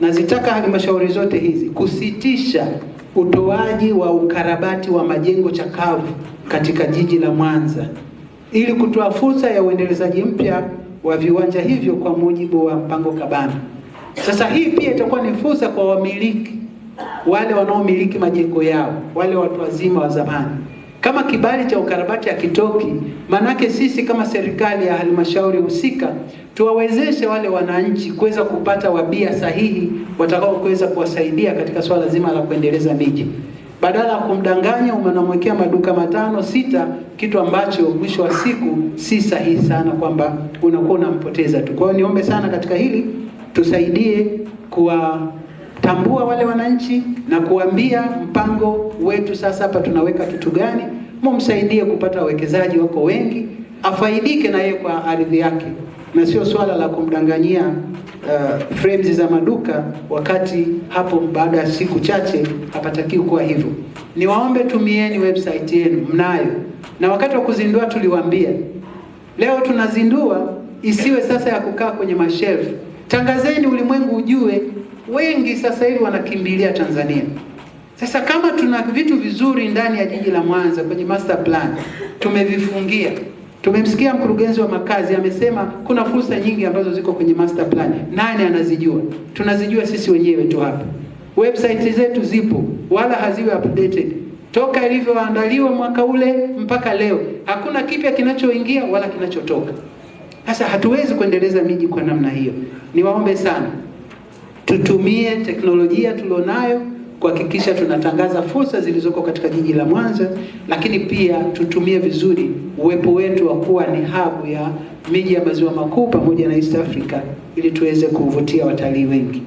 Nazitaka halmashauri zote hizi kusitisha utoaji wa ukarabati wa majengo chakavu katika jiji la Mwanza ili kutoa fursa ya uendelezaji mpya wa viwanja hivyo kwa mujibu wa mpango kabambe. Sasa hii pia itakuwa ni fursa kwa wamiliki wale wanaomiliki majengo yao, wale watu wazima wa zamani. Kama kibali cha ukarabati hakitoki, manake sisi kama serikali ya halmashauri husika tuwawezeshe wale wananchi kuweza kupata wabia sahihi watakao kuweza kuwasaidia katika swala zima la kuendeleza miji, badala ya kumdanganya unamwekea maduka matano sita, kitu ambacho mwisho wa siku si sahihi sana, kwamba unakuwa unampoteza tu. Kwa hiyo niombe sana katika hili tusaidie kuwatambua wale wananchi na kuambia mpango wetu sasa hapa tunaweka kitu gani, mumsaidie kupata wawekezaji, wako wengi, afaidike na yeye kwa ardhi yake, na sio swala la kumdanganyia uh, frames za maduka, wakati hapo baada ya siku chache hapatakiwi kuwa hivyo. Niwaombe tumieni website yenu, mnayo, na wakati wa kuzindua tuliwaambia, leo tunazindua, isiwe sasa ya kukaa kwenye mashelfu Tangazeni ulimwengu ujue, wengi sasa hivi wanakimbilia Tanzania. Sasa kama tuna vitu vizuri ndani ya jiji la Mwanza kwenye master plan tumevifungia. Tumemsikia mkurugenzi wa makazi amesema kuna fursa nyingi ambazo ziko kwenye master plan. Nani anazijua? Tunazijua sisi wenyewe tu hapa. Website zetu zipo, wala haziwe updated toka ilivyoandaliwa mwaka ule mpaka leo, hakuna kipya kinachoingia wala kinachotoka. Sasa hatuwezi kuendeleza miji kwa namna hiyo. Niwaombe sana tutumie teknolojia tulionayo kuhakikisha tunatangaza fursa zilizoko katika jiji la Mwanza, lakini pia tutumie vizuri uwepo wetu wa kuwa ni hub ya miji ya maziwa makuu pamoja na East Africa ili tuweze kuvutia watalii wengi.